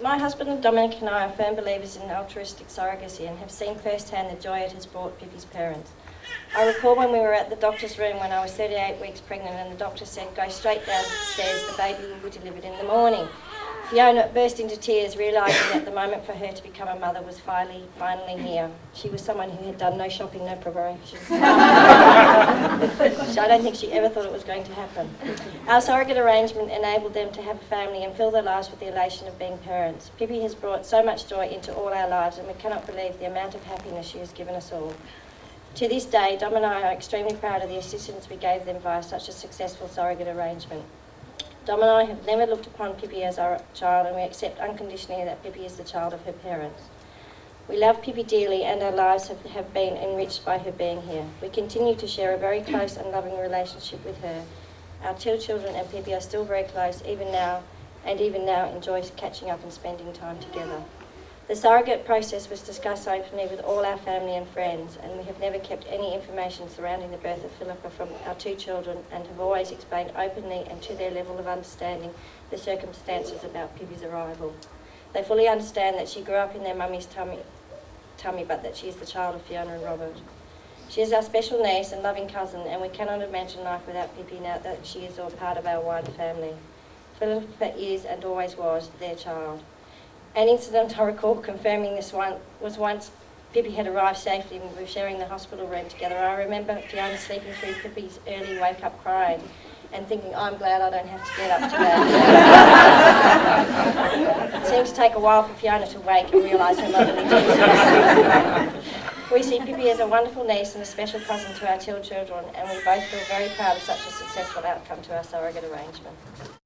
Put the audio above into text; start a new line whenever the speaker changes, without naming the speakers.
My husband Dominic and I are firm believers in altruistic surrogacy and have seen firsthand the joy it has brought Pippi's parents. I recall when we were at the doctor's room when I was 38 weeks pregnant and the doctor said, go straight downstairs, the baby will be delivered in the morning. Fiona burst into tears, realising that the moment for her to become a mother was finally, finally here. She was someone who had done no shopping, no preparations. I don't think she ever thought it was going to happen. Our surrogate arrangement enabled them to have a family and fill their lives with the elation of being parents. Pippi has brought so much joy into all our lives and we cannot believe the amount of happiness she has given us all. To this day, Dom and I are extremely proud of the assistance we gave them via such a successful surrogate arrangement. Dom and I have never looked upon Pippi as our child and we accept unconditionally that Pippi is the child of her parents. We love Pippi dearly and our lives have, have been enriched by her being here. We continue to share a very close and loving relationship with her. Our two children and Pippi are still very close even now and even now enjoy catching up and spending time together. The surrogate process was discussed openly with all our family and friends, and we have never kept any information surrounding the birth of Philippa from our two children and have always explained openly and to their level of understanding the circumstances about Pippi's arrival. They fully understand that she grew up in their mummy's tummy, tummy but that she is the child of Fiona and Robert. She is our special niece and loving cousin, and we cannot imagine life without Pippi now that she is all part of our wider family. Philippa is and always was their child. An incident I recall confirming this one was once Pippi had arrived safely and we were sharing the hospital room together. I remember Fiona sleeping through Pippi's early wake up crying and thinking, I'm glad I don't have to get up today. seemed to take a while for Fiona to wake and realise her motherly duties. we see Pippi as a wonderful niece and a special cousin to our two children and we both feel very proud of such a successful outcome to our surrogate arrangement.